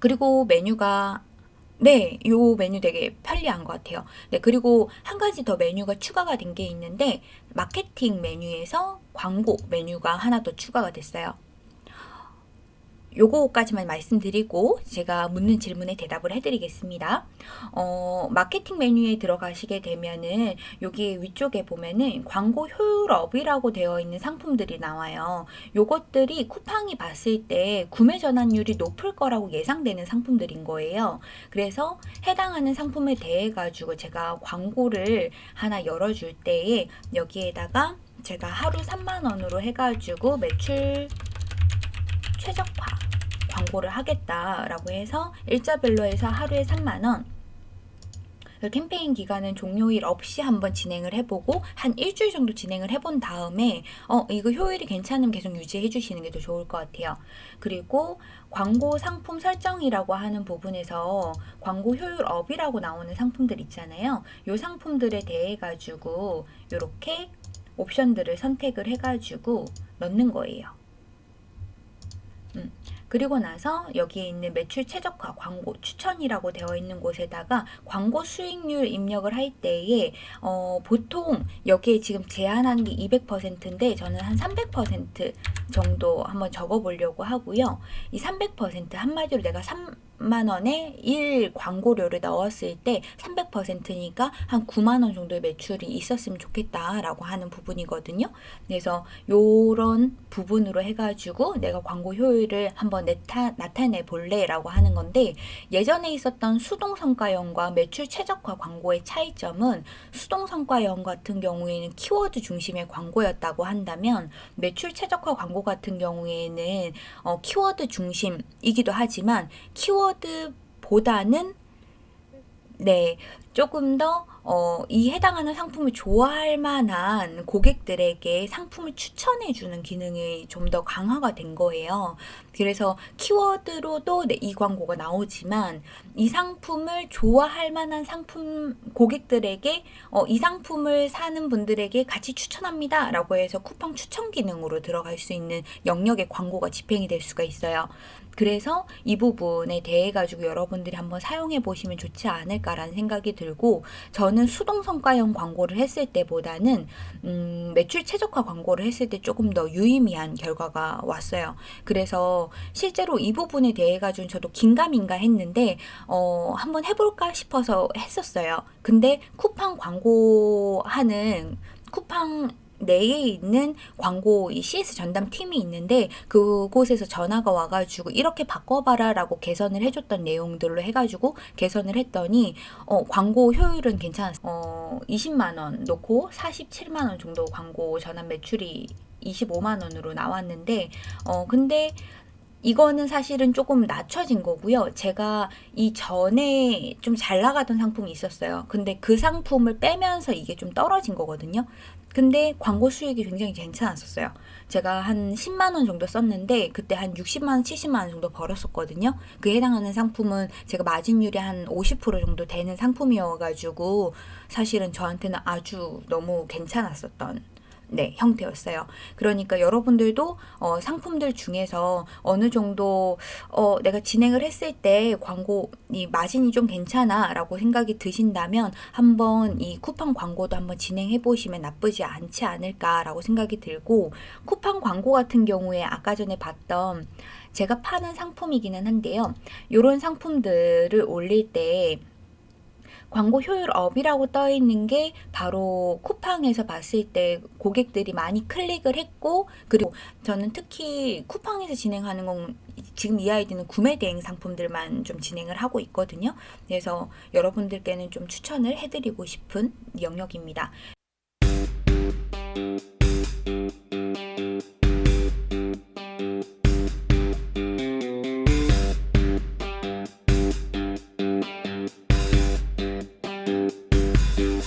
그리고 메뉴가 네, 요 메뉴 되게 편리한 것 같아요. 네, 그리고 한 가지 더 메뉴가 추가가 된 게 있는데 마케팅 메뉴에서 광고 메뉴가 하나 더 추가가 됐어요. 요거까지만 말씀드리고 제가 묻는 질문에 대답을 해드리겠습니다. 어, 마케팅 메뉴에 들어가시게 되면은 여기 위쪽에 보면은 광고 효율업이라고 되어 있는 상품들이 나와요. 요것들이 쿠팡이 봤을 때 구매 전환율이 높을 거라고 예상되는 상품들인 거예요. 그래서 해당하는 상품에 대해 가지고 제가 광고를 하나 열어줄 때에 여기에다가 제가 하루 3만 원으로 해가지고 매출 최적화 광고를 하겠다라고 해서 일자별로 해서 하루에 3만원 캠페인 기간은 종료일 없이 한번 진행을 해보고 한 일주일 정도 진행을 해본 다음에 어 이거 효율이 괜찮으면 계속 유지해 주시는 게 더 좋을 것 같아요. 그리고 광고 상품 설정이라고 하는 부분에서 광고 효율 업이라고 나오는 상품들 있잖아요. 이 상품들에 대해 가지고 이렇게 옵션들을 선택을 해가지고 넣는 거예요. 음, 그리고 나서 여기에 있는 매출 최적화 광고 추천이라고 되어 있는 곳에다가 광고 수익률 입력을 할 때에 어, 보통 여기에 지금 제한한 게 200%인데 저는 한 300% 정도 한번 적어 보려고 하고요. 이 300% 한마디로 내가 3 만원에 1 광고료를 넣었을 때 300%니까 한 9만원 정도의 매출이 있었으면 좋겠다라고 하는 부분이거든요. 그래서 요런 부분으로 해가지고 내가 광고 효율을 한번 나타, 나타내 볼래 라고 하는 건데 예전에 있었던 수동성과형 매출 최적화 광고의 차이점은 수동성과형 같은 경우에는 키워드 중심의 광고였다고 한다면 매출 최적화 광고 같은 경우에는 어, 키워드 중심이기도 하지만 키워드 키워드보다는 네 조금 더 어, 이 해당하는 상품을 좋아할 만한 고객들에게 상품을 추천해 주는 기능이 좀 더 강화가 된 거예요. 그래서 키워드로도 네, 이 광고가 나오지만 이 상품을 좋아할 만한 상품 고객들에게 어, 이 상품을 사는 분들에게 같이 추천합니다 라고 해서 쿠팡 추천 기능으로 들어갈 수 있는 영역의 광고가 집행이 될 수가 있어요. 그래서 이 부분에 대해 가지고 여러분들이 한번 사용해 보시면 좋지 않을까라는 생각이 들고 저는 수동 성과형 광고를 했을 때보다는 음, 매출 최적화 광고를 했을 때 조금 더 유의미한 결과가 왔어요. 그래서 실제로 이 부분에 대해 가지고 저도 긴가민가 했는데 어, 한번 해볼까 싶어서 했었어요. 근데 쿠팡 광고하는 쿠팡 내에 있는 광고 이 CS 전담 팀이 있는데 그곳에서 전화가 와가지고 이렇게 바꿔봐라 라고 개선을 해줬던 내용들로 해가지고 개선을 했더니 어, 광고 효율은 괜찮았어요. 어, 20만원 놓고 47만원 정도 광고 전환 매출이 25만원으로 나왔는데 어 근데 이거는 사실은 조금 낮춰진 거고요. 제가 이 전에 좀 잘 나가던 상품이 있었어요. 근데 그 상품을 빼면서 이게 좀 떨어진 거거든요. 근데 광고 수익이 굉장히 괜찮았었어요. 제가 한 10만원 정도 썼는데 그때 한 60만원, 70만원 정도 벌었었거든요. 그 해당하는 상품은 제가 마진율이 한 50% 정도 되는 상품이어가지고 사실은 저한테는 아주 너무 괜찮았었던 네, 형태였어요. 그러니까 여러분들도 어, 상품들 중에서 어느 정도 어, 내가 진행을 했을 때 광고 이 마진이 좀 괜찮아 라고 생각이 드신다면 한번 이 쿠팡 광고도 한번 진행해 보시면 나쁘지 않지 않을까 라고 생각이 들고 쿠팡 광고 같은 경우에 아까 전에 봤던 제가 파는 상품이기는 한데요. 이런 상품들을 올릴 때 광고 효율 업이라고 떠 있는 게 바로 쿠팡에서 봤을 때 고객들이 많이 클릭을 했고 그리고 저는 특히 쿠팡에서 진행하는 건 지금 이 아이디는 구매 대행 상품들만 좀 진행을 하고 있거든요. 그래서 여러분들께는 좀 추천을 해드리고 싶은 영역입니다.